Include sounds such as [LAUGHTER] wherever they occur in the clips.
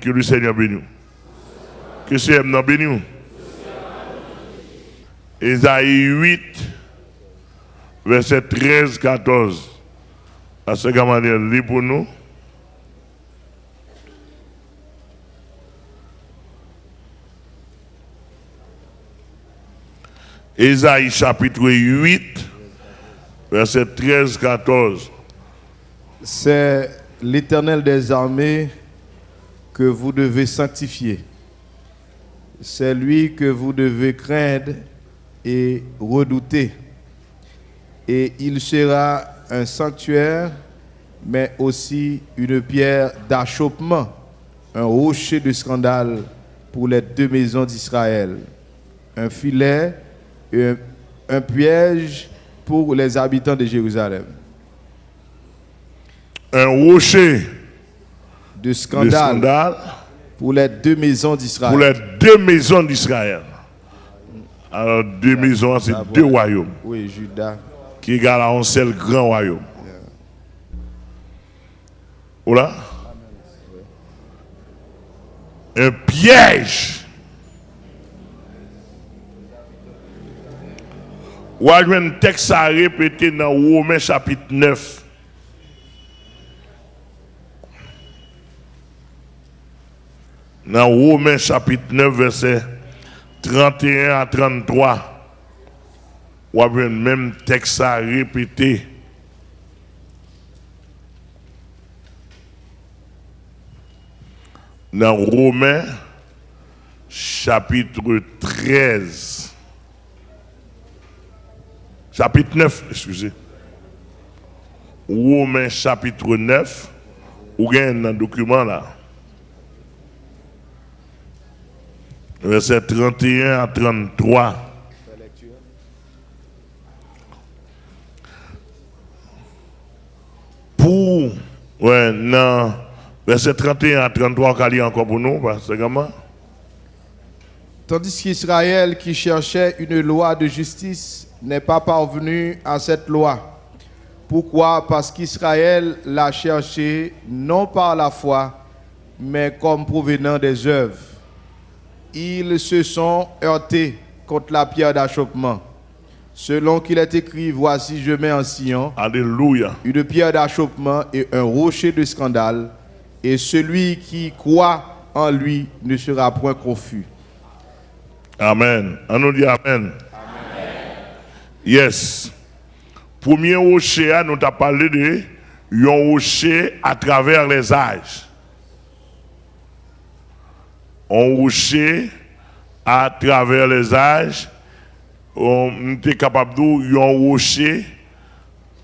Que le Seigneur bénisse. Que le Seigneur bénisse. Ésaïe 8, verset 13, 14. À ce manière, lit pour nous. Ésaïe chapitre 8, verset 13, 14. C'est l'Éternel des armées que vous devez sanctifier. C'est lui que vous devez craindre et redouter. Et il sera un sanctuaire, mais aussi une pierre d'achoppement, un rocher de scandale pour les deux maisons d'Israël, un filet et un, un piège pour les habitants de Jérusalem. Un rocher de de scandale, pour les deux maisons pour d'Israël. les deux maisons d'Israël. Alors, deux maisons, c'est deux royaumes Oui, Judas. qui égalent à un seul grand royaume. Voilà. Un piège. Ou un texte à répéter dans Romains chapitre 9. Dans Romains chapitre 9, verset 31 à 33. Ou a un même texte à répéter. Dans Romains chapitre 13. Chapitre 9, excusez. Romains chapitre 9. Ou gagne dans le document là. Verset 31 à 33. Pour, ouais, non, verset 31 à 33, qu'on lit encore pour nous, parce que? Tandis qu'Israël, qui cherchait une loi de justice, n'est pas parvenu à cette loi. Pourquoi? Parce qu'Israël l'a cherché non par la foi, mais comme provenant des œuvres. Ils se sont heurtés contre la pierre d'achoppement. Selon qu'il est écrit, voici je mets en Alléluia. une pierre d'achoppement et un rocher de scandale, et celui qui croit en lui ne sera point confus. Amen. On nous dit Amen. Yes. Premier rocher, nous avons parlé de un rocher à travers les âges. Un rocher à travers les âges. On était capable de un rocher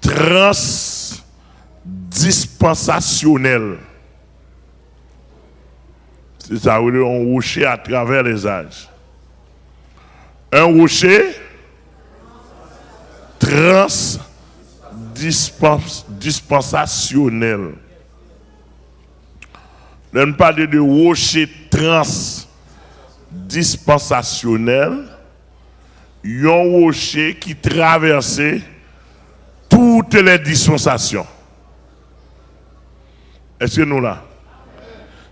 transdispensationnel. C'est ça, un rocher à travers les âges un rocher transdispensationnel. On parle de rocher transdispensationnel, un rocher qui traversait toutes les dispensations. Est-ce que nous là?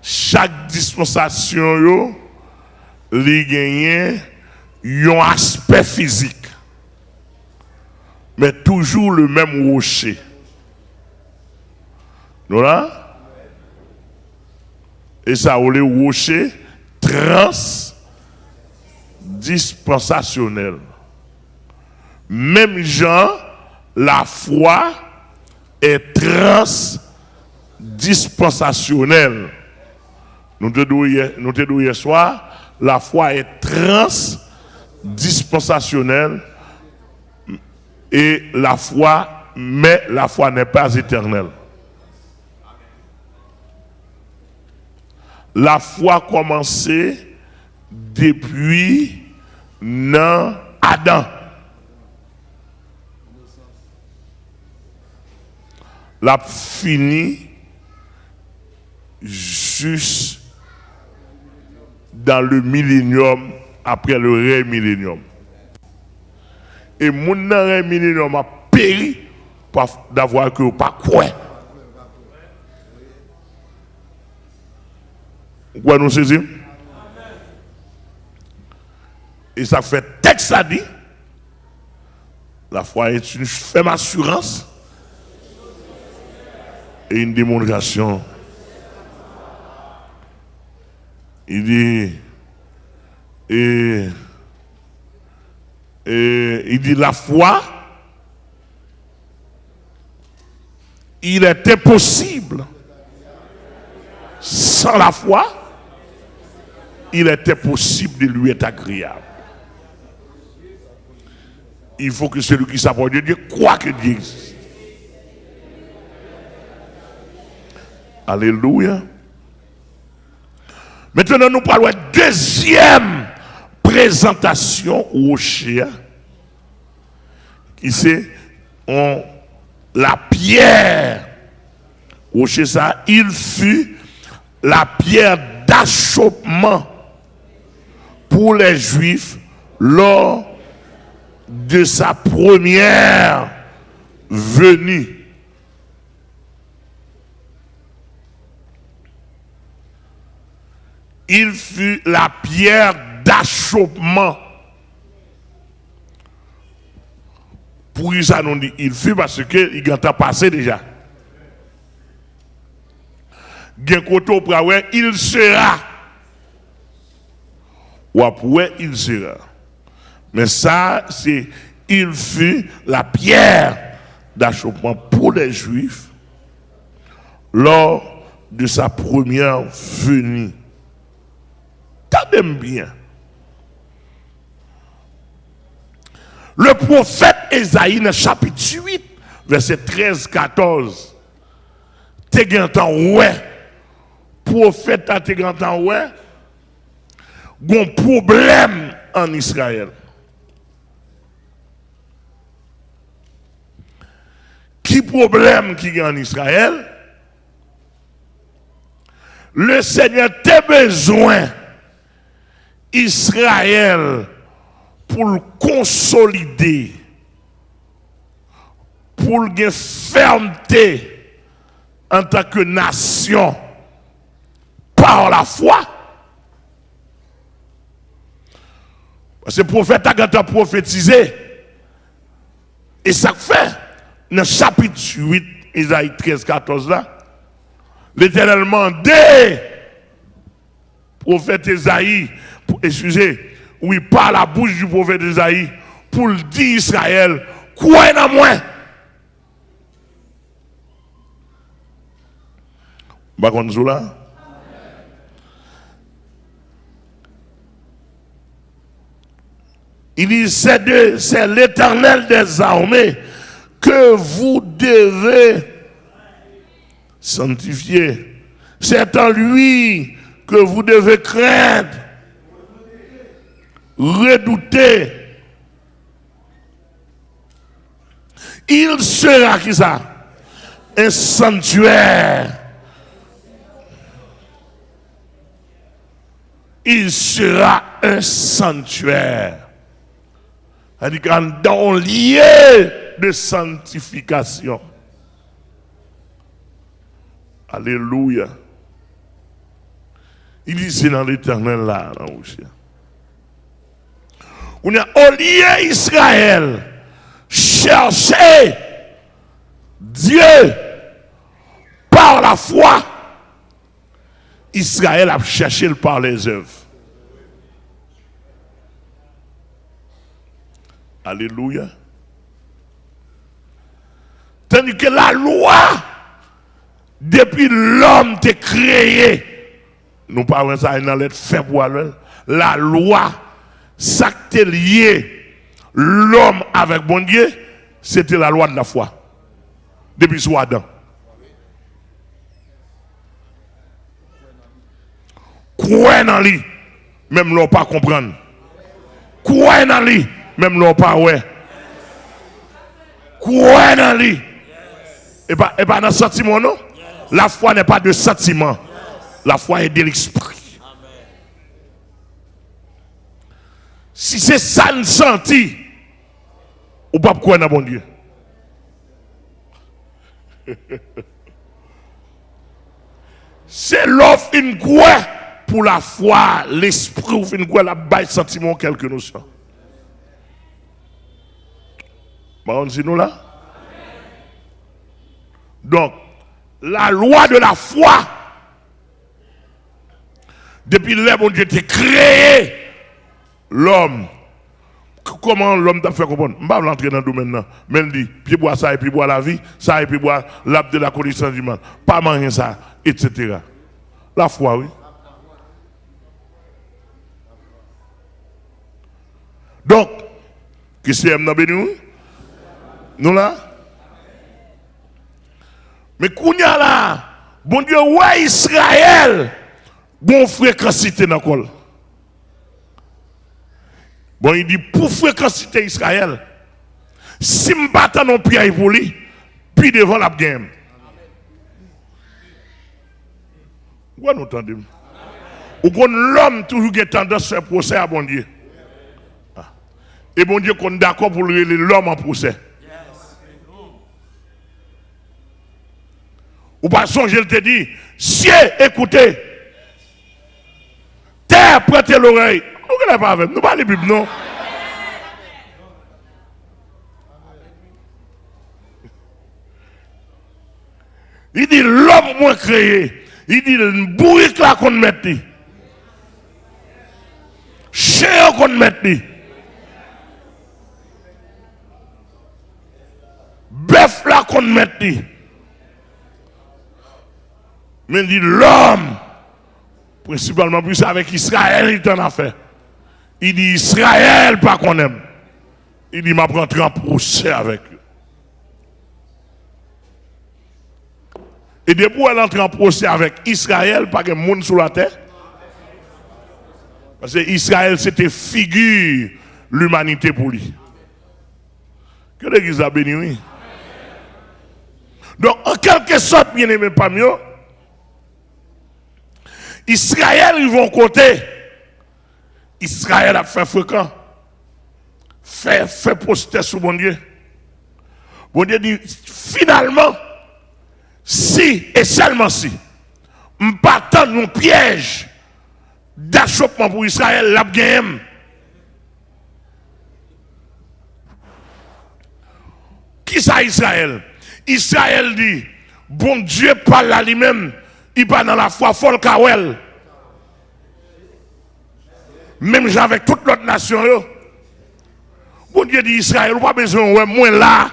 Chaque dispensation, yo, li gagne un aspect physique, mais toujours le même rocher. Nous là? Et ça, on le rocher transdispensationnel. Même gens, la foi est transdispensationnelle. Nous te disons hier soir, la foi est transdispensationnelle et la foi, mais la foi n'est pas éternelle. La foi commencé depuis non Adam. La fini juste dans le millénium, après le ré millénium. Et mon ré millénium a péri d'avoir que pas quoi. Pourquoi nous saisir Et ça fait texte ça dit. La foi est une ferme assurance et une démonstration. Il dit, et, et il dit la foi, il est impossible sans la foi, il est impossible de lui être agréable. Il faut que celui qui s'approche de Dieu croit que Dieu existe. Alléluia. Maintenant, nous parlons de deuxième présentation au chien. Qui c'est la pierre. Au ça, il fut la pierre d'achoppement pour les Juifs lors de sa première venue. Il fut la pierre d'achoppement. Pour nous dit, il fut parce qu'il a passé déjà il sera. Ou après, il sera. Mais ça, c'est, il fut la pierre d'achoppement pour les Juifs lors de sa première venue. Tendez bien. Le prophète Esaïe, chapitre 8, verset 13-14, t'es ouais prophète grand ouais, un problème en Israël. Qui problème qui a en Israël? Le Seigneur a besoin Israël pour le consolider, pour le fermeté en tant que nation par la foi. Parce que le prophète a prophétisé. Et ça fait, dans le chapitre 8, Isaïe 13, 14 là, l'éternel demandait, prophète Isaïe, excusez, oui, par la bouche du prophète Isaïe, pour le dire Israël, quoi en moi? Bah. Il dit, c'est l'éternel des armées que vous devez sanctifier. C'est en lui que vous devez craindre, redouter. Il sera qui ça? Un sanctuaire. Il sera un sanctuaire cest à dans lieu de sanctification. Alléluia. Il dit c'est dans l'éternel là, là On a au Israël chercher Dieu par la foi. Israël a cherché par les œuvres. Alléluia. Tandis que la loi, depuis l'homme t'est créé, nous parlons ça dans lettre faible la loi, ça qui lié l'homme avec bon Dieu, c'était la loi de la foi. Depuis soi Adam. Quoi dans lui, même l'on pas comprendre. Quoi dans lui, même l'on pas ouais. Quoi dans lui? Et pas, et dans le sentiment, non? La foi n'est pas de sentiment. La foi est de l'esprit. Si c'est ça ne senti, ou pas quoi dans bon Dieu? [LAUGHS] c'est l'offre une quoi pour la foi, l'esprit, ou fin quoi, la baille sentiment, quelque notion. Là? Donc, la loi de la foi, depuis le bon Dieu a créé l'homme. Comment l'homme t'a fait comprendre? Je ne vais pas entrer dans le domaine. Mais il dit, puis boire ça et puis boire la vie, ça et puis boire l'arbre de la connaissance du monde. Pas manger ça, etc. La foi, oui. Donc, qui c'est M. nous Nous là? Mais Kounya là, bon Dieu, ouais Israël, bon fréquencité dans le Bon, il dit, pour fréquencité Israël, si je bats non pierre pour lui, puis devant la game. Vous entendez Ou l'homme toujours qui tendance à faire procès à bon Dieu. Ah. Et bon Dieu qu'on est d'accord pour l'homme en procès. Ou pas songer, il te dit, ciel, écoutez. Terre, prêtez l'oreille. Nous ne pas avec nous, pas les Bible, non. Il dit l'homme moins créé. Il dit le bourrique là qu'on met. Chien qu'on met. Bœuf là qu'on met. Mais dit l'homme, principalement plus avec Israël, il en a fait. Il dit Israël, pas qu'on aime. Il dit, m'a rentrer en procès avec eux. Et depuis elle entre en procès avec Israël, pas de monde sur la terre. Parce que Israël, c'était figure l'humanité pour lui. Que l'Église a béni, oui. Donc, en quelque sorte, bien aimé pas mieux, Israël, ils vont côté. Israël a fait fréquent. Fait, fait poster sur mon Dieu. Bon Dieu dit, finalement, si et seulement si, pas mon piège d'achoppement pour Israël, la. Qui ça Israël? Israël dit, bon Dieu parle à lui-même, il parle dans la foi folle Même avec toute l'autre nation. Bon Dieu dit Israël, pas besoin, ouais, moi là.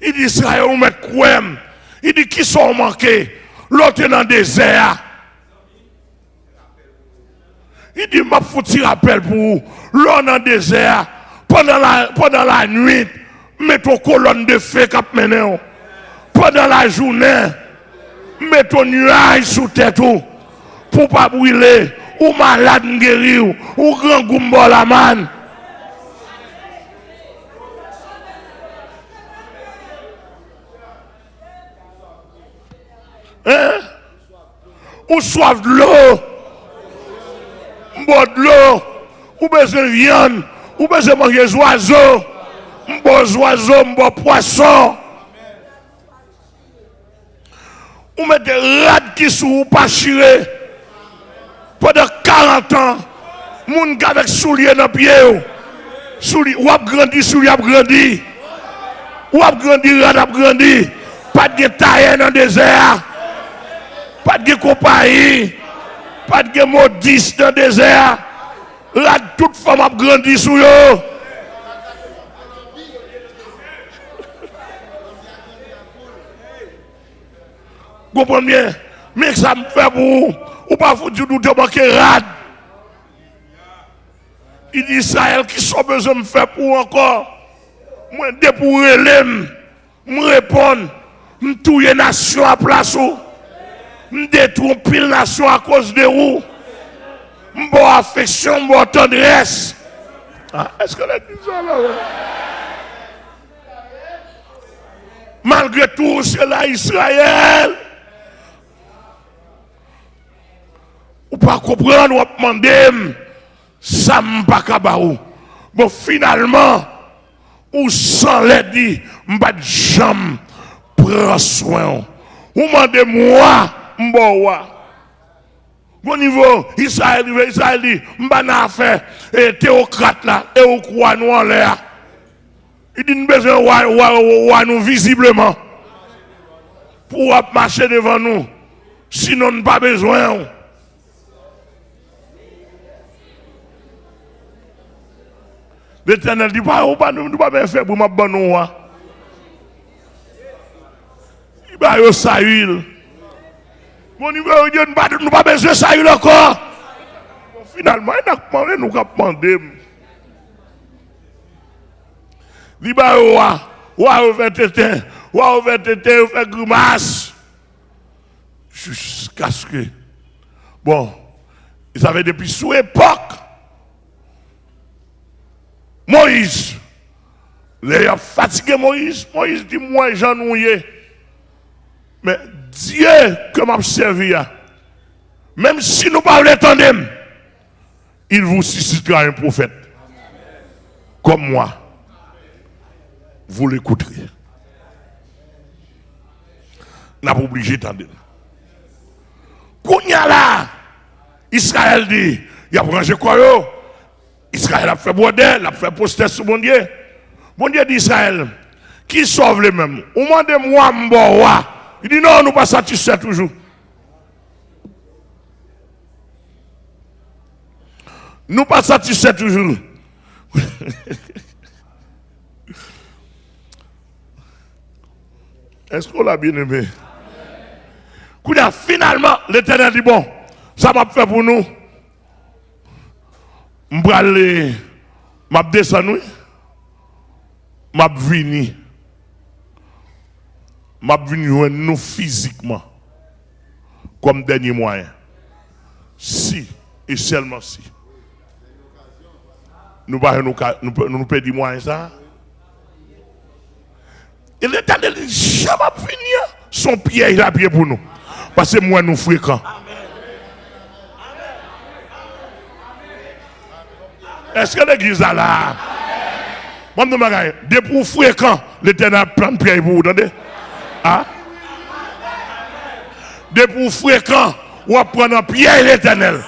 Il dit Israël, on met quoi Il dit qui sont manqués? L'autre est dans le désert. Il dit, m'a foutu rappel pour vous. L'autre dans le désert. Pendant la, pendant la nuit, mets ton colonne de feu cap mené. Pendant la journée, mets ton nuage sous tête pour pas brûler. Ou malade guéri ou grand goumbo la man. Hein? Ou soif de l'eau. Boire de l'eau. Ou besoin de viande. Ou besoin de manger des oiseaux. Boire oiseaux, boire poisson. Ou mettre des rats qui sont pas chirés. Pendant 40 ans. Moun avec souliers dans les pieds. Souliers, ou a grandi, souliers a grandi. Ou a grandi, rat a grandi. Pas de taille dans le désert pas de compagnie, pas de maudis dans le désert. Là, toute femme a grandi sous eux. Comprenez bien? Mais ça me fait pour vous. Ou pas vous nous te rad. Il dit Israël qui sont besoin de me faire pour encore. Moi, dès pour me répondre, me touiller nation à place où me détruire pile nation à cause de vous. M'bo affection, m'bo tendresse. Ah, Est-ce que a dit là? Malgré tout, c'est là Israël. Ou pas comprendre, ou demander, ça m'a pas Bon, finalement, ou sans l'aide, m'pas jamais prend soin. Vous demandez moi, m'bowa. Au niveau Israël, Israël dit, m'bana affaire, et théocrate là, et au croix nous en l'air. Il dit, nous besoin de nous visiblement pour marcher devant nous. Sinon, nous pas besoin. L'éternel dit, pas, pas, nous pas bien faire pour ma bonne nous. Il va y Saül. Mon niveau, Dieu, nous pas, nous pas besoin de Saül encore. Finalement, il a demandé, nous avons demandé. Il va y ou ou ou grimace. Jusqu'à ce que, bon, ils avaient depuis sous époque, Moïse, les a fatigué Moïse, Moïse dit, moi, j'en Mais Dieu que m'a servi, même si nous pas l'attendre, il vous suscitera un prophète. Comme moi. Vous l'écouterez. N'a pas obligé d'attendre. Kounya là, Israël dit, il a rangé quoi Israël a fait bordel, a fait poster sur mon Dieu. Mon Dieu d'Israël, qui sauve les mêmes? Ou demandez-moi, m'boa. Il dit non, nous pas satisfaits toujours. Nous pas satisfaits toujours. [LAUGHS] Est-ce qu'on l'a bien aimé? finalement, l'éternel dit bon, ça m'a fait pour nous. Descendre, je vais venir. Je vais venir nous physiquement, comme dernier moyen. Si, et seulement si. Nous ne nous, nous, nous perdons moyen ça. Et dit, je vais venir. Son pied, il pied pour nous. Parce que moi, nous fréquents. Est-ce que l'église a là? Moi, je dis, pour fréquent, l'éternel prend pierre pour vous, entendez? Ah? De pour fréquent, ou prendre pierre l'éternel.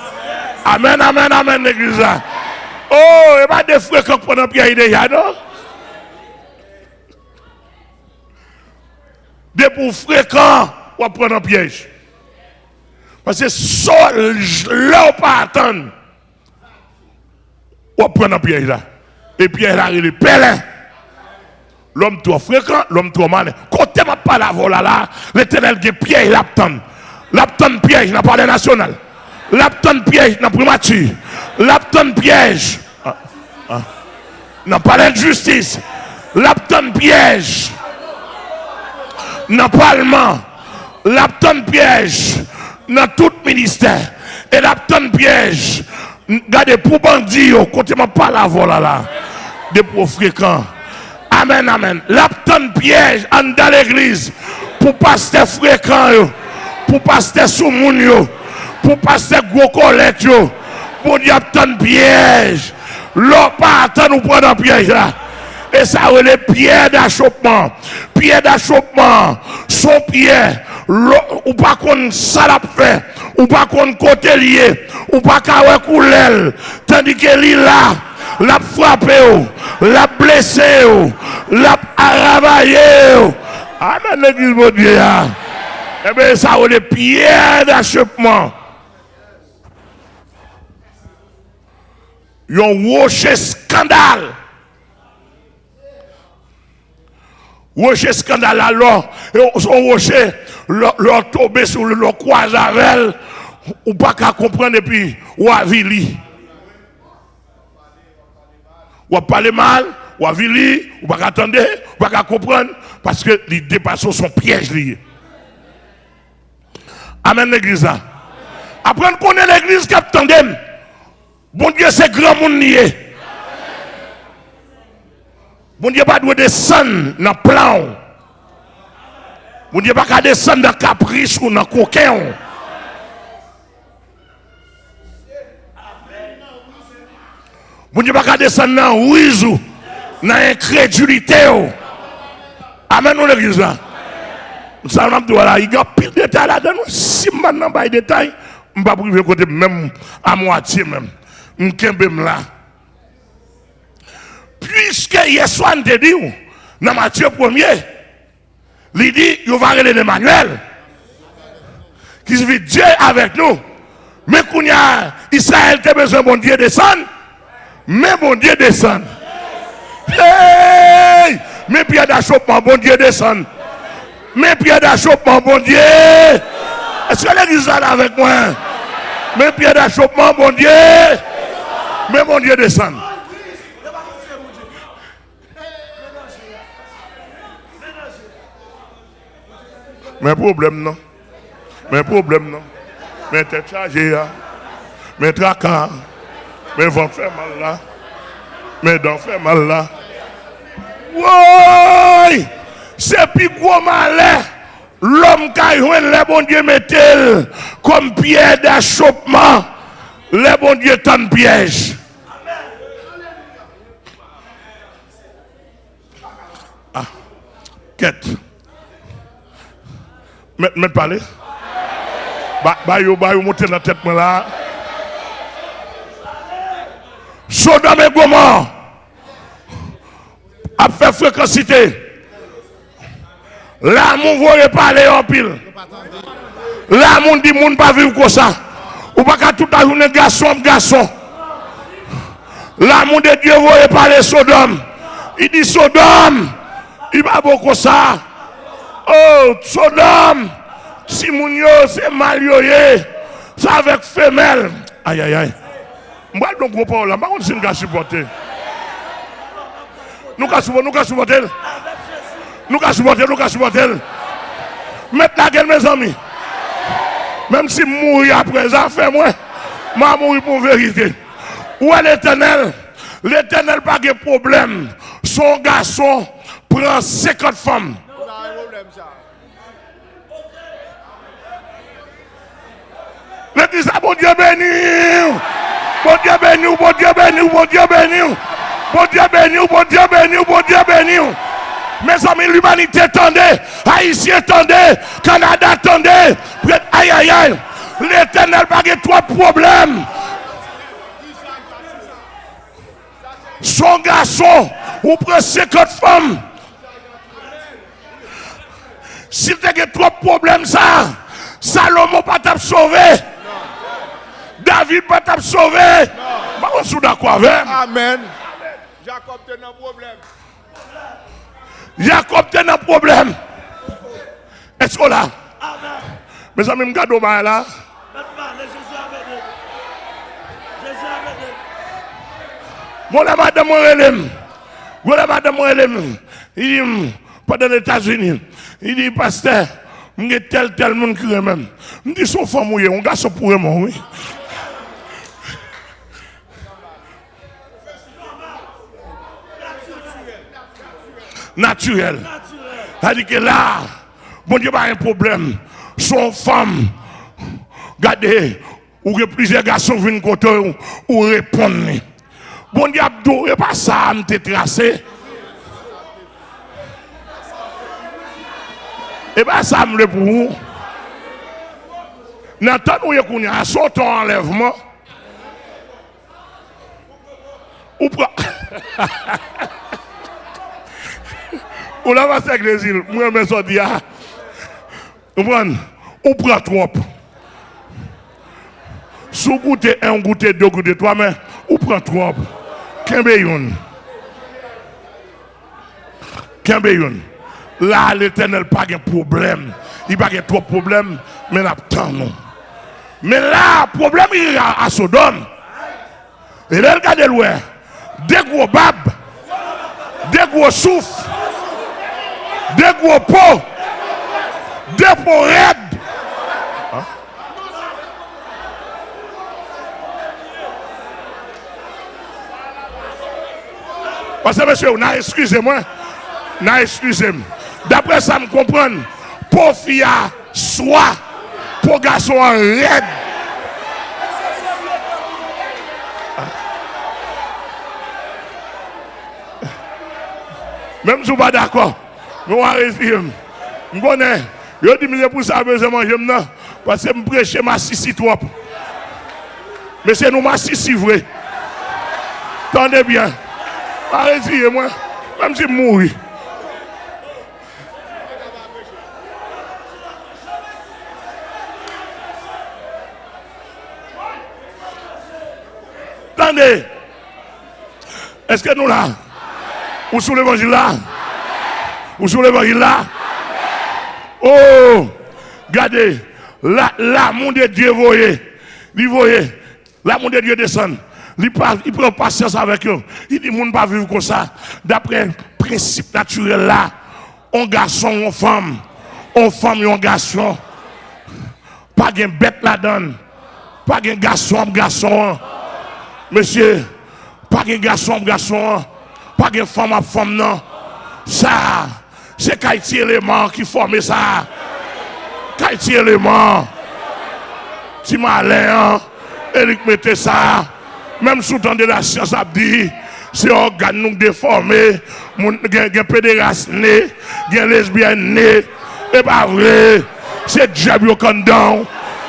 Amen, amen, amen, l'église là. Oh, et pas de fréquents qui prennent pierre déjà, non? De pour fréquent, ou prendre piège. Parce que seul, là, pas attendre. On prend un piège là. Et là, il est pèlerin. L'homme trop fréquent, l'homme trop malin. Quand tu n'as pas la vola là, l'éternel qui piège l'apton. L'apton piège pas le national. L'apton piège n'a pas primature. L'apton piège ah, ah, n'a pas justice. L'apton piège n'a pas allemand. L'apton piège dans tout ministère. Et la tonne piège. Regardez, pour bandit, côté m'a pas la vola là. Des pour fréquents. Amen, amen. La tonne piège dans l'église. Pour passer fréquent, pour passer sous moun, pour passer gros collecte, pour tonne piège. L'eau pas nous prendre piège là. Et ça, les pierres d'achoppement. Pierre d'achoppement. Son pierre ou pas qu'on ça l'a fait, ou pas qu'on côté lié, ou pas qu'on coulel, tandis que lui là, l'a frappé, l'a blessé, l'a travaillé. Amen, l'église de Dieu. Eh bien, ça des pierres d'achoppement. Ont rocher scandale. Rocher scandale alors, son rocher, leur tomber sur le croisavel, ou pas qu'à comprendre et puis, ou à vili. Ou parler mal, ou à vili, ou pas attendre, ou pas qu'à comprendre, parce que les dépassements sont pièges liés. Amen l'église. Après, on connaît l'église qui attendait. Bon Dieu, c'est grand monde lié. Bon Dieu, pas de descendre dans le plan. Bon Dieu, pas descendre dans le caprice ou dans le coquin. Bon Dieu, pas descendre dans le ou dans l'incrédulité. Amen, nous l'église là. Ça m'a dit voilà, il y a pile de détails là-dedans. Si maintenant pas de détails, je ne vais pas priver même à moitié même. Je suis là. Puisque Yeshua te dit, dans Matthieu 1er, il dit, il va aller Emmanuel. Qui dit Dieu avec nous. Mais quand Israël a besoin de bon Dieu descendre, mais bon Dieu descend. Hey! Mais pierre d'achoppement, bon Dieu descend. Mais pierre d'achoppement, bon Dieu. Est-ce que l'église est avec moi? Mais pierre d'achoppement, bon Dieu. Mais bon Dieu descend. Mais problème non. Mais problème non. Mais t'es chargé là. Mais tracas. Mais vent fait mal là. Mais dents fait mal là. Oui! C'est plus gros malin. L'homme qui a les bon Dieu mettait comme pierre d'achoppement. Les bon Dieu tant piège. Ah, quête. Parler. Bah, bah, yo, bah, yo, monter dans la. Sodome et Gomorre a fait fréquencité. Là, mon voyez parler en pile. Là, mon dit, mon pas vivre comme ça. Ou pas qu'à tout à journée, garçon, garçon. Là, mon de Dieu, voyez parler Sodome. Il dit Sodome. Il va beaucoup ça. Oh, Sodome. Si mon yo, c'est mal C'est avec femelle. Aïe, aïe, aïe. Moi, donc, gros parole, je ne sais pas supporter. Nous qu'à supporter, nous qu'à supporter. Nous qu'à supporter, nous qu'à supporter. Mettez la gueule, mes amis. Même si mourir après ça, fait moi. Moi, mourir pour vérité. Où est l'éternel? L'éternel pas de problème. Son garçon prend 50 femmes. Le ça, bon Dieu béni. Bon Dieu béni, bon Dieu béni, bon Dieu béni. Bon Dieu béni, bon Dieu béni, bon Dieu béni. Mes amis, l'humanité attendait, Haïti attendait, Canada attendait. Aïe, aïe, aïe. L'éternel de trois problèmes. Son garçon, ou prend 50 femmes. Si tu as trois problèmes, ça, Salomon pas t'a sauvé. David pas t'a sauvé. Pas on sous d'accord avec. Amen. Jacob a un problème. Jacob a un problème. Est-ce que là? Mes amis, je regarde là. La madame Morelem. La madame Morelem. Pendant les États-Unis, il dit, pasteur, je suis tel, tel monde qui même. Je dis, son femme, oui, on garçon pour moi, oui. naturel. C'est-à-dire que là, bon Dieu, pas un problème. Son femme, regardez, ou que plusieurs garçons viennent côté ou répondent. Bon Dieu, pas ça, me tracé. Et pas ça, me pour vous. N'entendez où il y a son enlèvement. Ou pas? [LAUGHS] Ou la va avec les îles, moi je me dis, ah, on prend trop? Sous goûter un, goûter deux, goûter trois, mais on prend trop? Yon. Kembe yon. Là, l'éternel pas de problème. Il pas trop de problème, mais il a tant non. Mais là, le problème il a à Sodome. Et là, regardez loin. Des gros babes, des gros souffles, des gros pots, des pots raides. Parce que monsieur, excusez-moi, excusez-moi. D'après ça, me pour fille soit pour garçon en raide. Même si vous pas d'accord. Nous allons respirer. Je connais. Dit, mais pour ça, besoin manger maintenant. Parce que je prêche ma sissi trop. Mais c'est nous ma sissi vrai. Tendez bien. Arrêtez moi. Même si je mourir. Attendez. Est-ce que nous là? Ou sous l'évangile là? Ou sous l'évangile là? Oh Regardez. L'amour de Dieu voyez. Il voyez. De Dieu descend. Il, il prend patience avec eux. Il dit, ne pas vivre comme ça. D'après principe naturel là, un garçon, une femme, une femme et un garçon. Pas de bête là-dedans. Pas de garçon, garçon. Monsieur, pas de garçon, garçon. Pas de femme à femme, non. Ça, c'est Kaiti élément qui forme ça. Kaiti élément. M'as l'air, Eric mettez ça. Même sous temps de la science a dit, c'est organe nous déformé, gen pédéraste né, gen lesbienne né, et pas vrai, c'est diable au condom,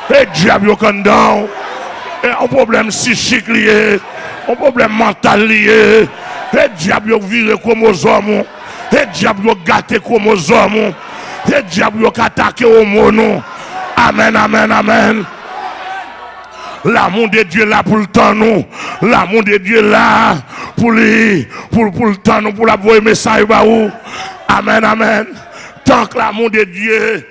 et diable au condom, un problème psychique lié, un problème mental lié, et diable viré chromosome, et diable gâté chromosome, et diable attaqué au mono. Amen, amen, amen. L'amour de Dieu là pour le temps nous. L'amour de Dieu là pour lui, pour, pour le temps nous, pour la voix message. Amen, amen. Tant que l'amour de Dieu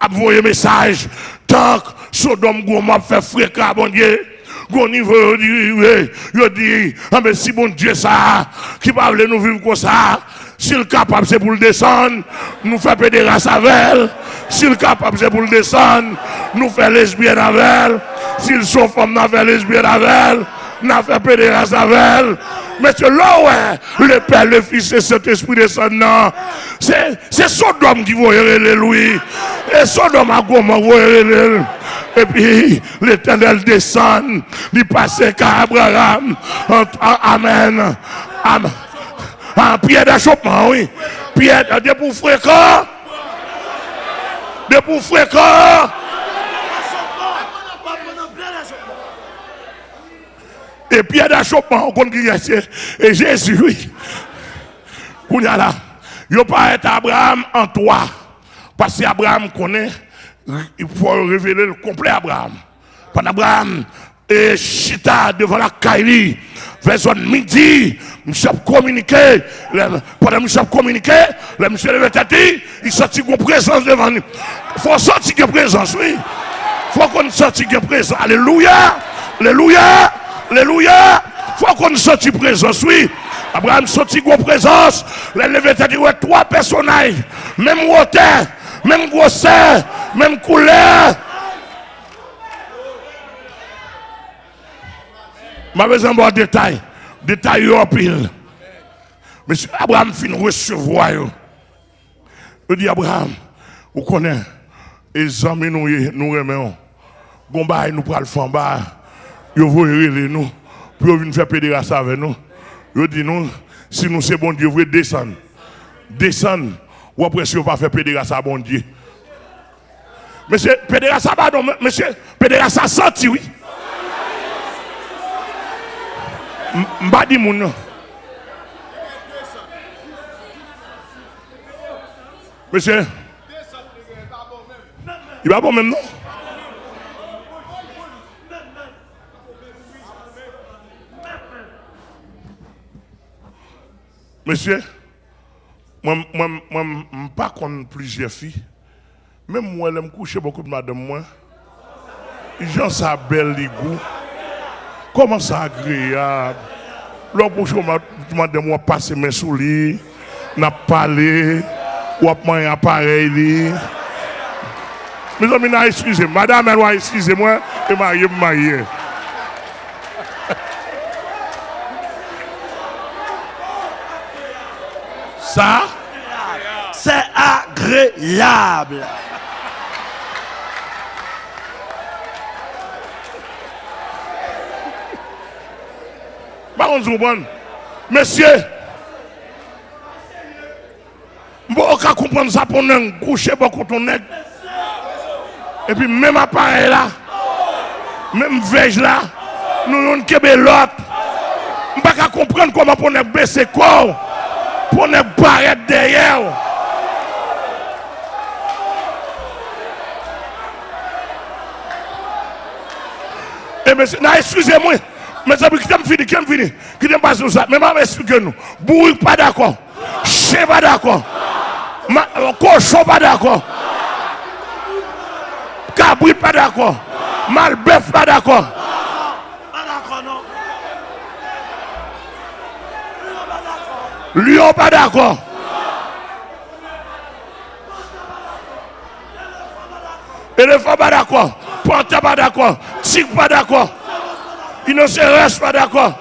a envoyé message, tant que Sodome Gomorrhe fait fréquent, bon Dieu. Gon niveau, il dit, ah mais si bon Dieu ça, qui parle nous vivre comme ça, s'il capable, c'est pour le descendre, nous fait pédérasse avec elle. S'il capable, c'est pour le descendre, nous fait lesbienne avec elle. S'ils sont femmes, nous lesbienne avec elle. Nous fait pédérasse avec elle. Mais c'est là le Père, le Fils et cet Esprit descendant. C'est, c'est Sodome qui les Louis. Et Sodome à Goma va et puis l'éternel descend, il passe qu'à Abraham. Amen. Amen. Ah, pierre d'achoppement, oui. Pierre de pour fréquent. De fréquent. Et pierre d'achoppement, on connaît Et Jésus, oui. Qu'on y a. Il pas être Abraham en toi. Parce qu'Abraham connaît, il faut révéler le complet Abraham. Pendant Abraham, et chita devant la Kaili, vers midi, monsieur communiqué, pendant que monsieur communiqué, le monsieur levé tête, il sortit une présence devant nous. Il faut sortir une présence, oui. Il faut qu'on sorte une présence. Alléluia, Alléluia, Alléluia. Faut qu'on sorte présence, oui. Abraham sortit une présence, le levé tête, trois personnages, même hauteur, même grosseur, même couleur. Je besoin de détail. Détail en pile. Monsieur Abraham fin recevoir. Je dis Abraham, vous connaissez, les amis nous nous nous. Yo voyez nous. Puis venir faire pédération avec nous. Je dis nous, si nous c'est bon Dieu, vous descendre. Descendre. Ou après si vous pas faire pédération à bon Dieu. Monsieur, pédération, pardon, monsieur, pédération senti, oui. Mbadi moun. Monsieur. Il va bon même non? Monsieur, moi, moi, moi, pas contre plusieurs filles. Même moi, je me couche beaucoup de madame moi. Jean ça belle les goûts. Comment ça agréable. L'autre jour, je demandé moi passer mes souliers, n'a parlé, ou à manger appareil. Mes amis, excusez Madame, elle excusez-moi, et marié, marié. ça, c'est agréable. Par contre, vous comprenez, messieurs, Mbo ka kompon sa pou nen kouche bo koton nek. E pi menm apare la, menm vej la, nou yon kebe lot. Mba ka kompon koman pou nen bese kou. pou ne baret deye ou. E eh, mè se, nan eskuse mwen, mè se bi ki tem fini, ki tem fini, ki tem basi nou sa, mè mè mè esplike nou, bourik pa dakon, che pa dakon, koshon euh, pa dakon, kabrit pa dakon, malbef pa dakon, Lion pas d'accord. Éléphant pas d'accord. Panthère pas d'accord. Tigre pas d'accord. Rhinocéros pas d'accord.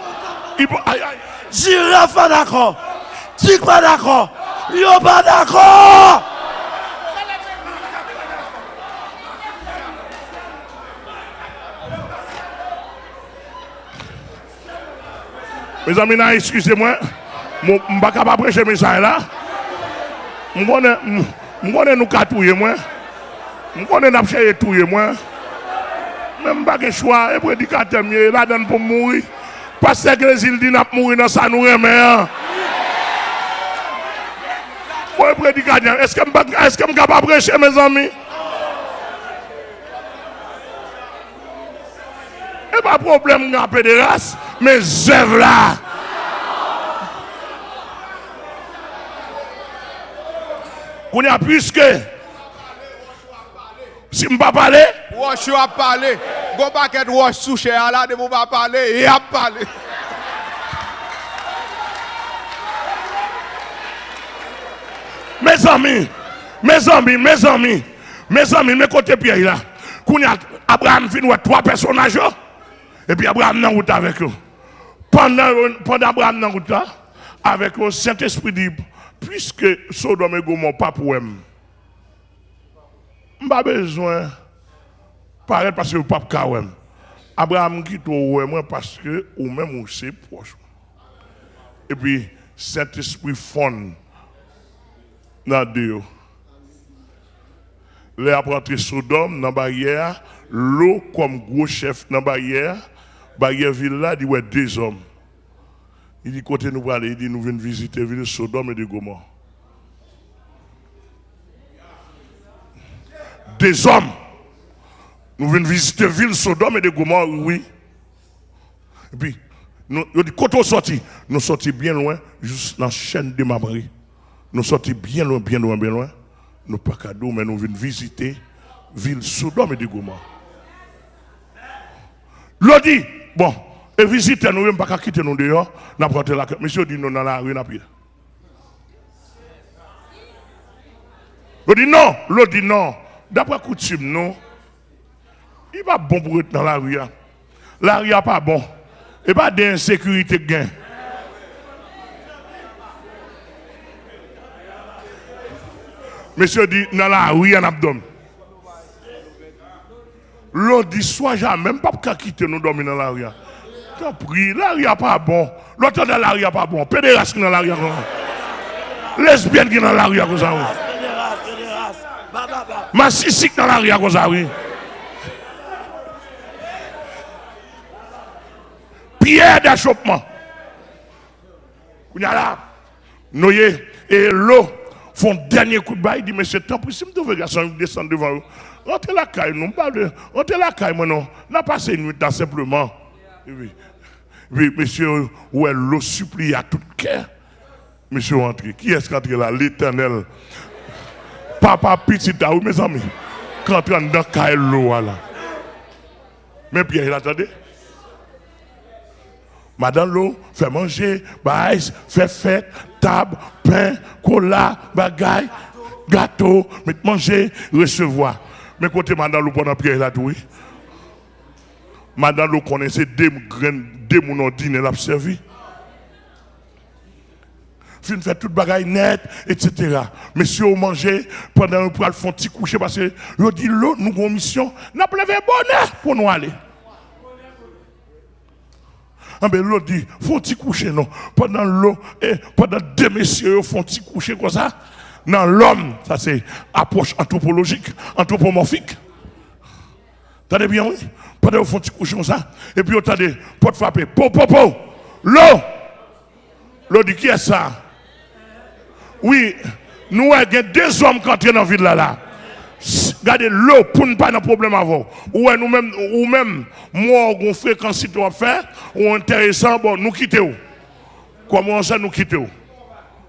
Hippo- aïe, aïe. Girafe pas d'accord. Tigre pas d'accord. Lion pas d'accord. Mes amis, excusez-moi. Mba kap apreche mesay la. Mkone nou ka touye mwen. Mkone nap cheye touye mwen. Men mba ge chwa, e predikate mye, la den pou mouri. Pase grezil di nap mouri nan sa nou reme an. Mwen predikate mye, eske m kap apreche me zami? E pa problem nga pe de ras, me zev la. Y a puisque, si je ne pas parler, you a parlé. Go back and wash sous cher là de vous pas parler. Et a parlé. mes amis, mes amis, mes amis, mes amis, mes côtés Pierre là, a Abraham ouais, trois personnages, et puis Abraham dans route avec eux. Pendant, pendant Abraham dans route là, avec le Saint-Esprit dit, puisque Sodome et Gomorrhe pas pour eux, pas besoin paraître parce que le pape Kawem. Abraham quitte moi parce que ou même ou c'est proche. Et puis Saint-Esprit fond dans Dieu. Les apprenti Sodome dans la barrière, l'eau comme gros chef dans la barrière, barrière il dit ouais deux hommes. Il dit côté nous aller, il dit nous venons visiter ville de Sodome et de Gomorrhe. Des hommes. Nous venons visiter ville Sodome et de Gomorrhe, oui. Et puis, nous, il dit, quand on sorti, nous sortis bien loin, juste dans la chaîne de Mabri. Nous sortis bien loin, bien loin, bien loin. Nous pas cadeau, mais nous venons visiter ville Sodome et de Gomorrhe. L'on dit, bon, et visiter nous, même pas quitter nous dehors, n'a la Monsieur dit non dans la rue, n'a pas. Dit non, l'on dit non. D'après coutume, non. Il pas bon pour être dans la rue. hein. La rue n'est pas bon. Et pas d'insécurité. Monsieur dit, dans la rue, un abdomen. L'autre dit, soit jamais, même pas quitter nous dormir dans la rue. T'as pris, la rue n'est pas bon. L'autre dans la rue n'est pas bon. Pédéraste qui dans la rue. Lesbienne qui dans la rue. comme ça, oui. Fédérace, fédérace. Ba, ba, ba. Ma sisik dans la rue comme ça. Pierre d'achoppement. Kounya là, noyé et l'eau font dernier coup de bail, il dit, c'est temps pour si je garçon descendre devant vous. Rentrez la caille, non, pas de. Rentrez la caille, non. N'a passé une nuit là simplement. Monsieur, ouais, l'eau supplie à tout cœur. Monsieur rentré. Qui est-ce qui est entré là? L'éternel. Papa petit vous, mes amis. Quand on dans l'eau là. Mais Pierre, il attendait. Madame l'eau, fait manger, bail, fait fête, table, pain, cola, bagaille, gâteau, mettre manger, recevoir. Mais côté madame l'eau pendant Pierre là tout, oui. Madame l'eau connaissait deux graines, deux mon dîner l'a servi. Fin fait toute bagaille net, etc. Monsieur manger, pendant un poil font petit coucher parce que je dit l'eau, nous avons mission, pas levé bonheur pour nous aller. Ah ben l'autre dit, faut-il coucher, non? Pendant l'eau, pendant deux messieurs, font-ils coucher comme ça? Dans l'homme, ça c'est approche anthropologique, anthropomorphique. Attendez bien, oui. Pendant vous font petit couchon ça. Et puis, attendez, porte frapper. Po, po, po. L'eau. L'eau dit qui est ça? Oui, nous avons deux hommes qui entrent dans la ville là. là. Regardez l'eau pour ne pas de problème avant. Ou nous même ou même moi on fréquence on fait ou intéressant bon nous quittons. Comment ça nous quittons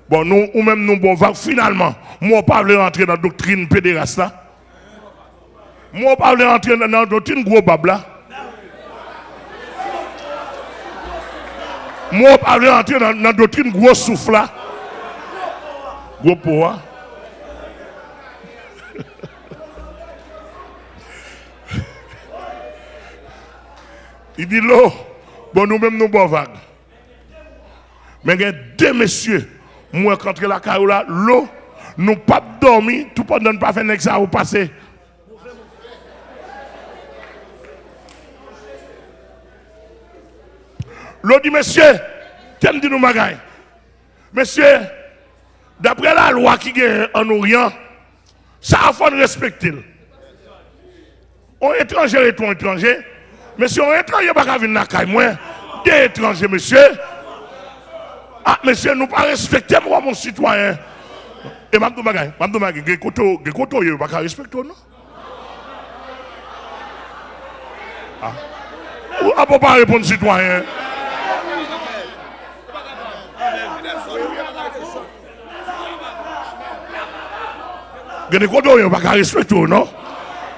Bon nous ou même nous bon finalement moi pas veut rentrer dans la doctrine pédéraste. Moi pas veut rentrer dans doctrine gros babla. Moi pas veut rentrer dans doctrine gros souffle là. Gros. [LAUGHS] Il dit l'eau, bon nous-mêmes nous bon vague. Mais il y a deux messieurs, moi contre la carola, l'eau, nous pas dormi, tout pendant pas faire ça au passé. L'eau dit, monsieur, qu'est-ce dit nous Monsieur, d'après la loi qui est en Orient, ça a faut respecter. On étranger et tout étranger. Monsieur, on étranger, pas venir la moi. Des étrangers, monsieur. Ah, monsieur, nous pas respecter moi, mon citoyen. Et Mabdou Bagay, Mabdou Bagay, il koto, il koto, il pas respecter, non? Ah. Ou à pas répondre, citoyen? Gene koto yo baka respekt yo non?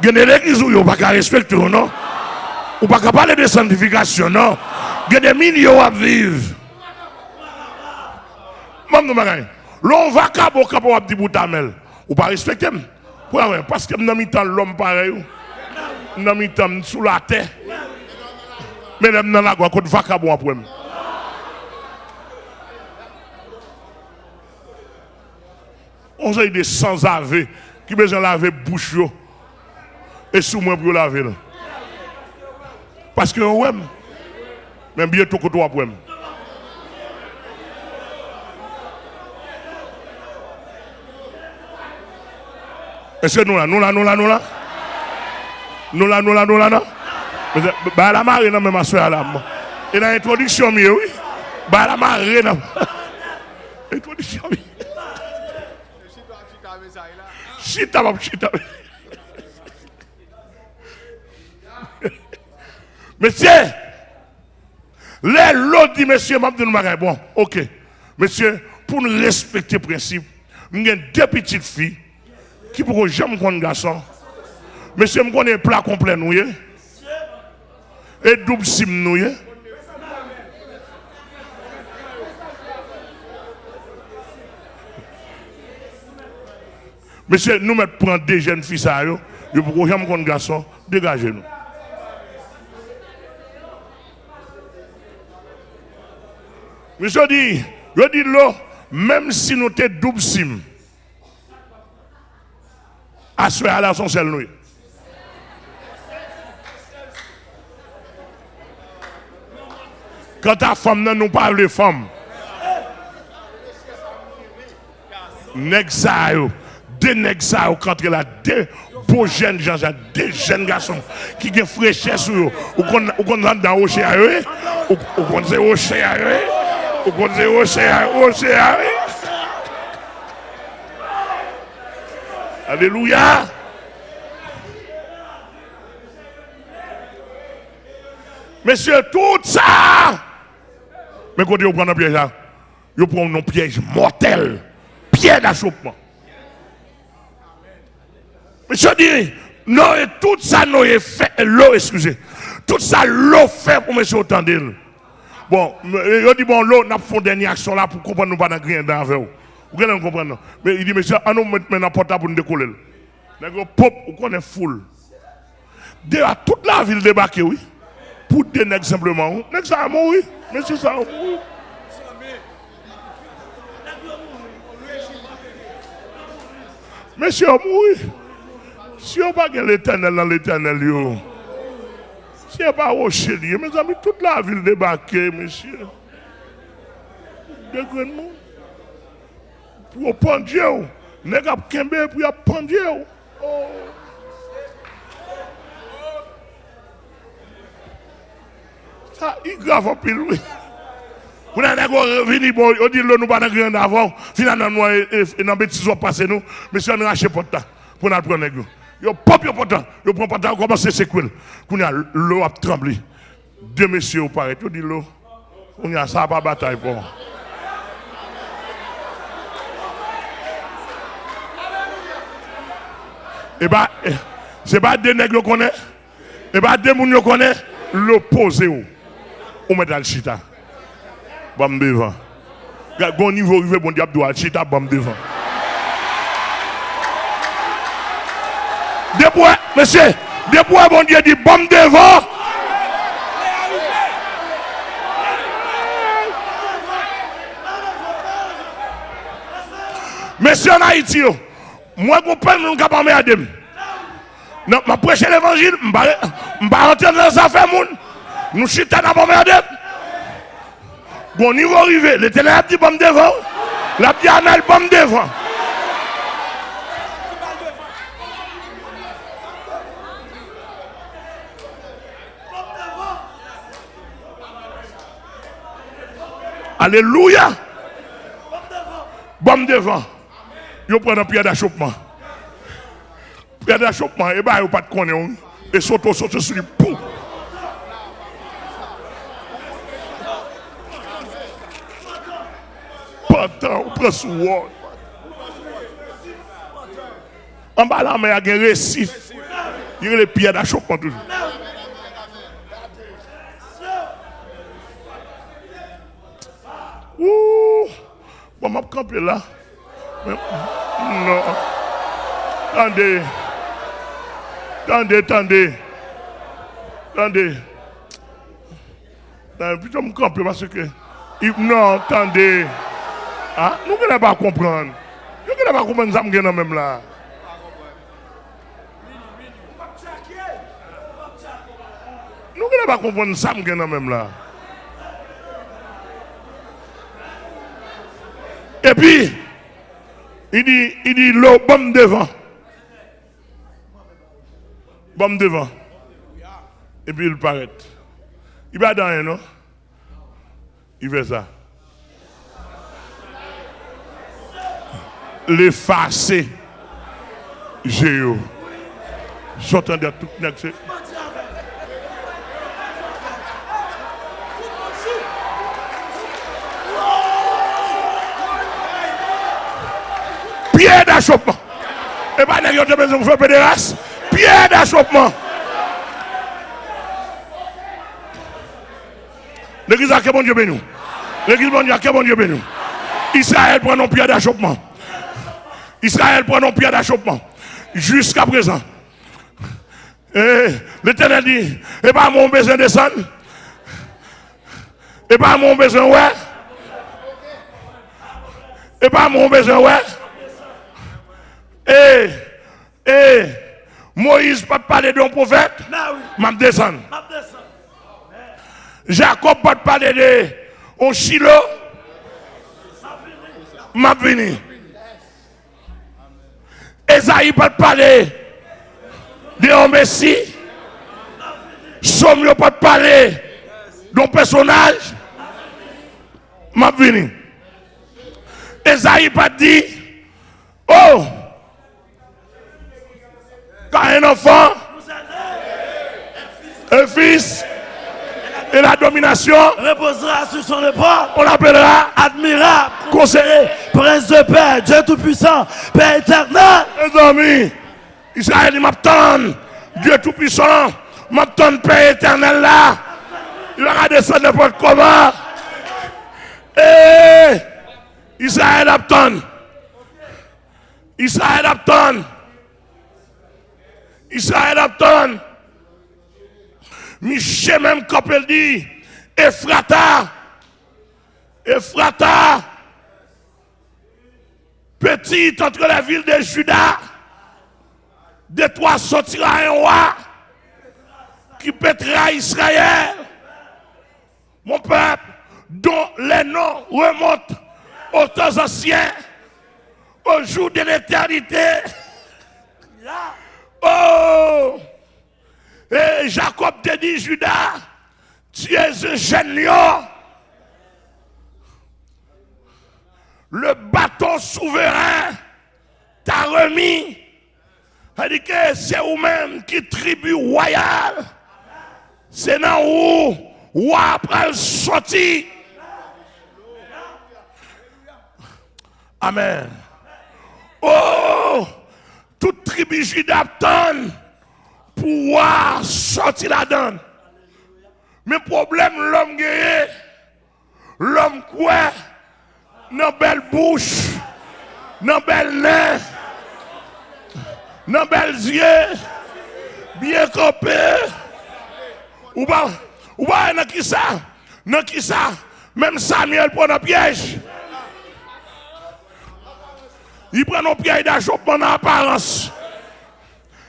Gene l'eglise yo baka respekt yo non? Ou baka pale de santifikasyon non? Gene min yo ap viv. Mam nou bagay. Lon vaka bo kapo ap di boutamel. Ou pa respektem. Pou awen, paske m nan mi tan lom pare yo. M nan mi tan sou la te. Men m nan la gwa kote vaka bo ap wèm. On a des sans laver qui besoin laver bouche. Et sous moi pour laver. Parce que ouais, même bien tout côté après. Est-ce que nous là, nous là, nous là, nous là? Nous là, nous là, nous là, non? Bah la marée, non, mais ma soeur là. Et dans l'introduction, oui. Bah la marée, non. [LAUGHS] Introduction, oui. Monsieur, les l'autre dit, monsieur, m'a dit, bon, ok. Monsieur, pour nous respecter le principe, nous avons deux petites filles qui pourront jamais connaître garçon. Monsieur, je connais plat complet nous et double sim nous Monsieur, nous mettons prendre des jeunes filles ça yo, yo pourront jamais connaître garçon, dégagez-nous. Monsieur dit, je dis là, même si nous sommes double sim, à ce là son seul nous. Quand ta femme ne nous parle de femme, yo, deux nèg ça yo quand il a deux beaux jeunes gens, deux jeunes garçons qui ont fraîcheur sur eux, ou qu'on ou qu'on dans eux, ou qu'on à eux, ou qu'on rocher à eux. Alléluia. Monsieur, tout ça. Mais quand vous prenez un piège, vous prenez un piège mortel. Piège d'achoppement. Monsieur dit, non, tout ça, nous fait, l'eau, excusez. Tout ça, l'eau fait pour monsieur autant Bon, il dit, bon, l'eau, nous fait une dernière action là pour comprendre nous pas dans rien dans vous. Vous allez comprendre. Mais il dit, monsieur, on nous met maintenant portable pour nous décoller. Nous pop, vous connaissez foule. De à toute la ville débarquée, oui. Pour nègres simplement. Ça a mouru. Monsieur ça mouru. Monsieur mouru. Si on pas l'éternel dans l'éternel, si on pas rocher, mes amis, toute la ville débarquée, monsieur. Dégrennement. Pour prendre Dieu. Nègre kembe pour prendre Dieu. Ah, il grave en pile, oui. Vous n'avez pas venu, on dit, nous pas grand avant, finalement, nous, et dans bêtises, on passe nous, si on a racheté pour temps, pour nous prendre. Yo pop yo potent, yo prend potent, commence à secouer. Qu'on a l'eau a tremblé. Deux messieurs, paraît, tout dit l'eau. On a ça pas bataille pour. Et bah, c'est pas des nègres qu'on connaît. Et bah, des moun qu'on connaît, l'opposé ou. On met le chita. Bam devant. Gon niveau rive bon diable doit chita bam devant. Depuis, monsieur, depuis bon Dieu dit bam devant. Monsieur en Haïti, moi, je comprends, je ne peux pas me Non, je prêche l'évangile, je ne vais rentrer dans les affaires. Nous chutons dans la merde. Bon niveau arrivé, l'éternel a dit bon devant. La diamètre bon devant. Alléluia. Bon devant. Yo prend un pierre d'achoppement. Pierre d'achoppement, et bah, yo pas de connaître. Et saute, saute sur lui. Pouf. Pantan, on prend sous wall. En bas là, mais il y a un récif. Il y a les pierres d'achoppement toujours. Ouh. Camper là. Non. Attendez. Attendez, attendez. Attendez. Attendez, je me camper parce que. Non, attendez. Ah, nous ne pas comprendre. Nous ne pas comprendre ça même là. Nous ne pas comprendre ça même là. Et puis, il dit, il dit l'eau, bombe devant. Bombe devant. Et puis il paraît. Il va dans un, non? Il fait ça. L'effacer. Géo. J'entendais tout d'achoppement. Et pas n'a pas besoin de faire pédérace. Pierre d'achoppement. L'église a quel bon Dieu béni. L'église bon Dieu a quel bon Dieu béni. Israël prend nos pierres d'achoppement. Israël prend nos pierres d'achoppement. Jusqu'à présent. Et l'éternel dit, et pas mon besoin de descendre. Et pas mon besoin ouais. Et pas mon besoin ouais. Et, et, Moïse pas parler d'un prophète, m'a descendre. Jacob pas parler de un Chilo, m'a venu. Esaïe pas parler de un Messie. Somme pas parler d'un personnage, m'a venu. Esaïe pas dit, oh, quand un enfant, un fils, et la domination reposera sur son épaule. On l'appellera admirable, conseiller, prince de paix, Dieu Tout-Puissant, Père éternel. Les amis, Israël m'attend, Dieu Tout-Puissant, m'attend Père éternel là. Il va descendre n'importe comment. Et Israël attend. Israël attend. Israël attend. Michel même elle dit, Ephrata, Ephrata, petite entre la ville de Juda, de toi sortira un roi qui pètera Israël, mon peuple, dont les noms remontent aux temps anciens, au jour de l'éternité. Oh! Et Jacob te dit, Judas, Tu es un jeune lion. Le bâton souverain t'a remis. dit que c'est vous-même qui tribu royal. C'est dans où, où après sorti? Amen. Oh, toute tribu juda pour pouvoir sortir la donne. Mais problème, l'homme guéri, l'homme quoi, dans belle bouche, dans belle nez, dans belles yeux, bien campé. Ou pas, ou pas, dans qui ça, dans qui ça, même Samuel prend un piège. Il prend nos pièges d'achoppement en apparence.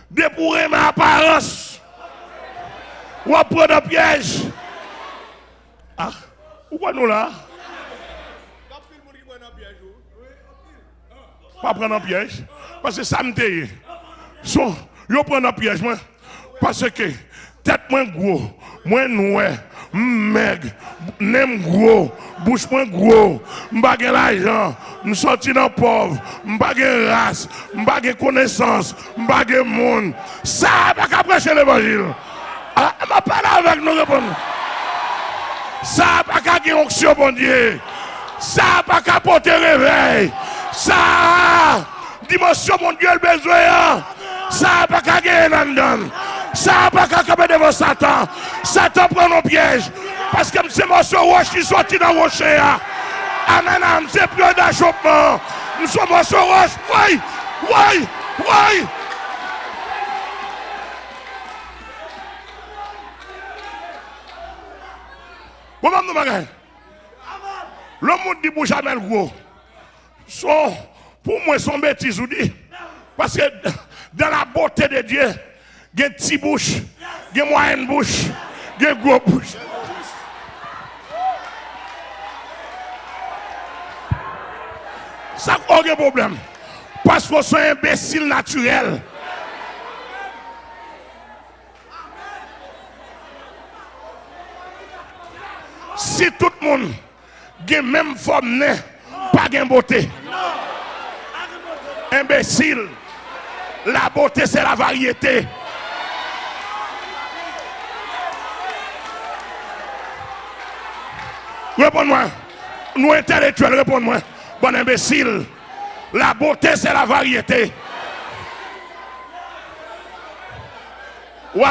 Dépouré ma apparence. Ou prendre un piège. Ah, où nous là? Pas prendre un piège. Parce que ça me dit. So, yo prend un piège, moi. Parce que tête moins gros, moins noir, meg, nem gros, bouche moins gros, m'bagé l'argent, m'sorti dans pauvre, m'bagé race, m'bagé connaissance, m'bagé monde. Ça, pas qu'à prêcher l'évangile. Ah, m'a parlé avec nous répondre. Ça, pas qu'à gagner onction, bon Dieu. Ça, pas qu'à porter réveil. Ça, dimension, mon Dieu, le besoin. Ça, pas qu'à gagner là-dedans. Ça pas qu'à camper devant Satan. Satan prend nos pièges. Parce que c'est morceau roche qui sorti dans le rocher. Amen am, se plè da chopman. Nou sou mwen soros. Woy, woy, woy. Wou mam nou bagay? Lò moun di bou chanel gwo. Son, pou mwen son betiz ou di. Paske dan la bote de Diyo, gen ti bouch, gen mwen bouch, gen gwo bouch. Ça n'a aucun problème. Parce que c'est un imbécile naturel. Si tout le monde a même forme, pas de beauté. Imbécile. La beauté, c'est la variété. Réponds-moi. Nous intellectuels, réponds-moi. Bon imbécile. La beauté, c'est la variété. Ouais.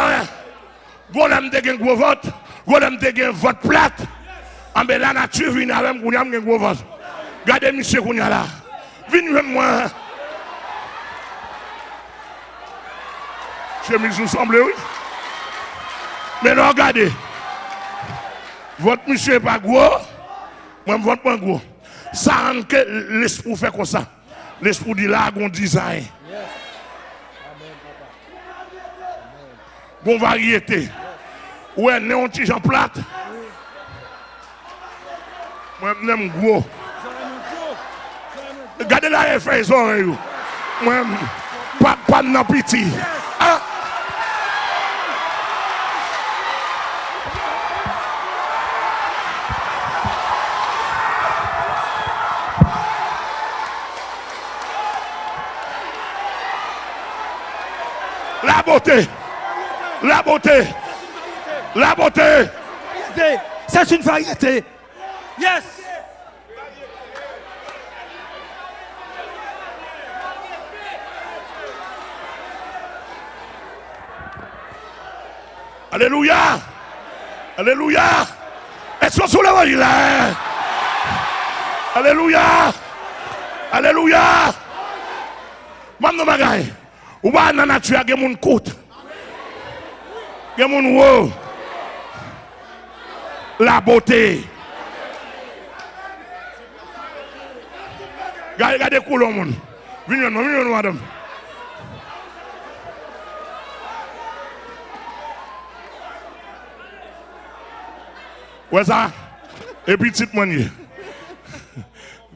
Vous avez un gros vote. Vous avez un vote plate. Ben la nature vient avec vous un gros vote. Regardez monsieur Kounia là. Venez moi. Chemise nous semble, oui. Mais non, regardez. Votre monsieur n'est pas gros. Moi, je vote pas gros. Sa an ke l'espou fè kon sa. L'espou di la goun dizayn. Goun varyete. Ouè, ne yon ti jan plat. Mwen mnen mgwo. Gade la e fè yon zon yo. Mwen mnen pap pan nan piti. Beauté. La beauté. La beauté. C'est une variété. Yes. Alléluia. Alléluia. Est-ce que sous l'évangile là? Alléluia. Alléluia. Mande bagay. Ou ba nan natya gen moun kout. Gen moun wou. La bote. Gade gade koulon moun. Vinyon moun, vinyon wadam. Wè sa? E pitit moun ye.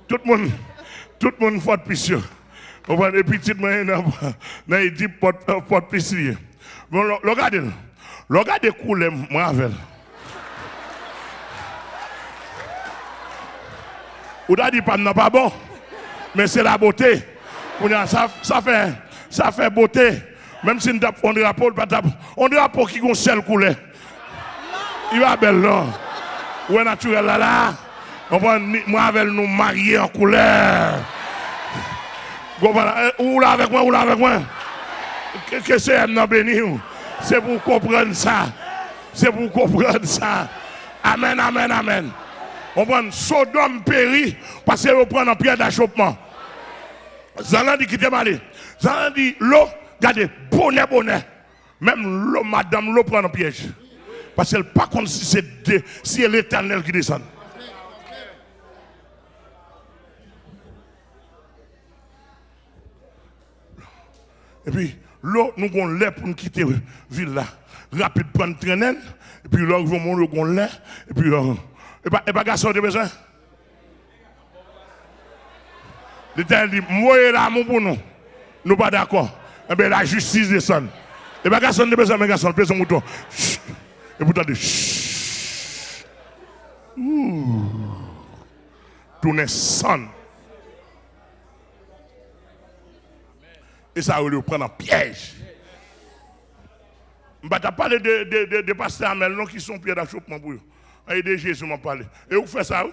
Tout moun, tout moun fote pis yo. On va des petites mains dans les porte piscine. Mais regardez, regardez couler Marvel. Ou t'as dit pas non, pas bon, mais c'est la beauté. Non, ça, ça, fait, ça fait beauté. Même si on drapeau, on drapeau qui gonfle seul couleur. Il va belle non. Ou naturel là là. On va Marvel nous marier en couleur. Eh, ou là avec moi, ou avec moi? Que c'est un béni. C'est pour comprendre ça. C'est pour comprendre ça. Amen, amen, amen. On prend Sodome péri parce qu'on prend un pierre d'achoppement. Zalan dit qui t'est malé. Zalan dit l'eau, regardez, bonnet, bonnet. Même l'eau, madame, l'eau prend un piège. Parce qu'elle pas contre si c'est l'éternel qui descend. Et puis, l'eau, nous avons l'air pour nous quitter la ville là. Rapide, prendre traîne. Et puis là, nous avons l'air. Et puis, euh, et pas, et pas garçon de besoin? L'Éternel dit, moi l'amour pour nous. Nous pas d'accord. Eh bien, la justice descend. Et pas garçon de besoin, mais garçon, pèse son mouton. Et vous entendez, Tournez son. Et ça va le prendre en piège. Je vais parler de, de, de, de pasteurs Amel qui sont pieds d'achoppement pour eux. Et de Jésus m'a parlé. Et vous faites ça?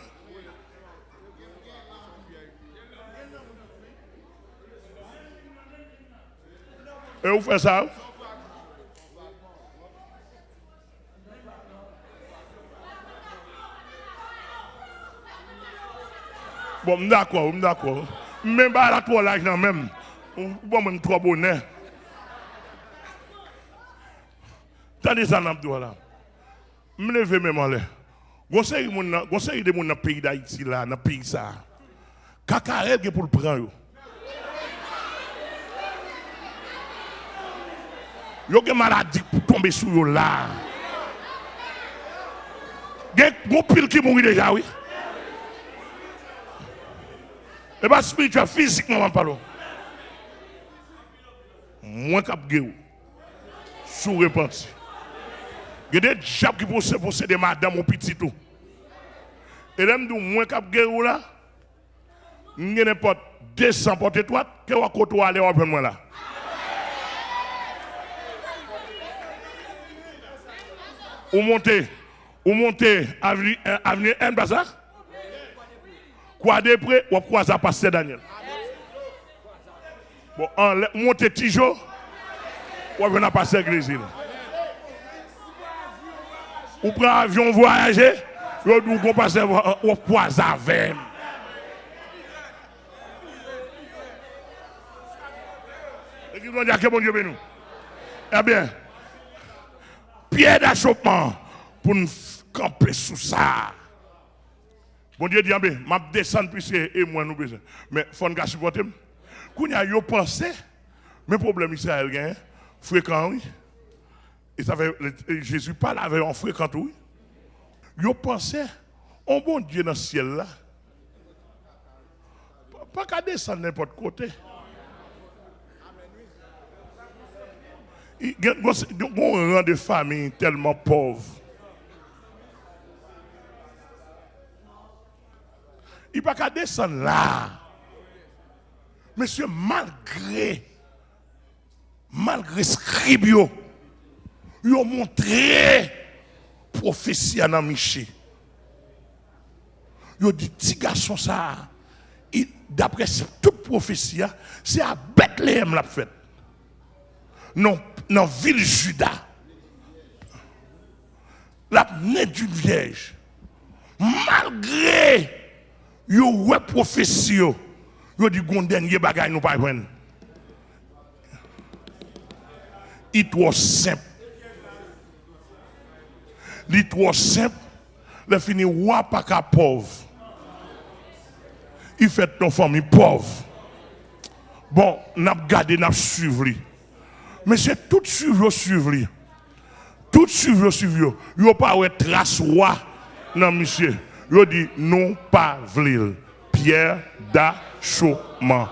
Et vous faites ça? Bon, d'accord, d'accord. Même pas la toi là, même. Bon, même trois bonnets. Tandis ça, n'a là. Je lève même en l'air. Conseil de de mon pays d'Haïti là, dans le pays ça. Cacarel pour le prendre. Yo gen maladie pour tomber sur yo là. Gen déjà oui. Et pas spirituel, physiquement parlons. Moins cap gueux. Sous repenti. Il y a des diables qui peuvent posséder madame ou petit tout. Et là, nous moins cap gueux là. Nous n'importe 200 porte étoile que vous côté aller au moi là. Ou montez, ou montez avenue, M Bazar? Quoi de près, ou quoi ça passe Daniel. Bon, en montez Tijo, ou venez passer l'église. Ou prend avion voyager, ou vous passez au Poisavem. Et qui dire que bon Dieu nous. Eh bien, pierre d'achoppement pour nous camper sous ça. Bon Dieu dit, je vais descendre puisque et moi nous besoin. Mais il faut nous supporter. Quand y a yo pensé, mais problème Israël gagne fréquent oui. Et ça fait Jésus parle avec un fréquent oui. Yo pensé on bon Dieu dans le ciel là. Pas qu'à descendre n'importe côté. Il y a un rang de famille tellement pauvre. Il n'y a pas qu'à descendre là. Monsieur, malgré, malgré scribio, ils ont montré prophétie à Miché. Ils ont dit, petit garçon, ça, d'après toute prophétie, c'est à Bethléem la fête. Dans la ville Juda. La nez d'une vierge. Malgré yo ouais prophétie yo, dit gon dernier bagay nous pas joindre. It was simple. It was simple. Le fini wa pas qu'à pauvre. Il fait ton famille pauvre. Bon, n'a gardé, n'a suivi. Mais c'est tout suivre, suivre. Tout suivre, suivre. Yo pas de trace roi non monsieur. Yo dit non pas vlil. Pierre d'achoppement.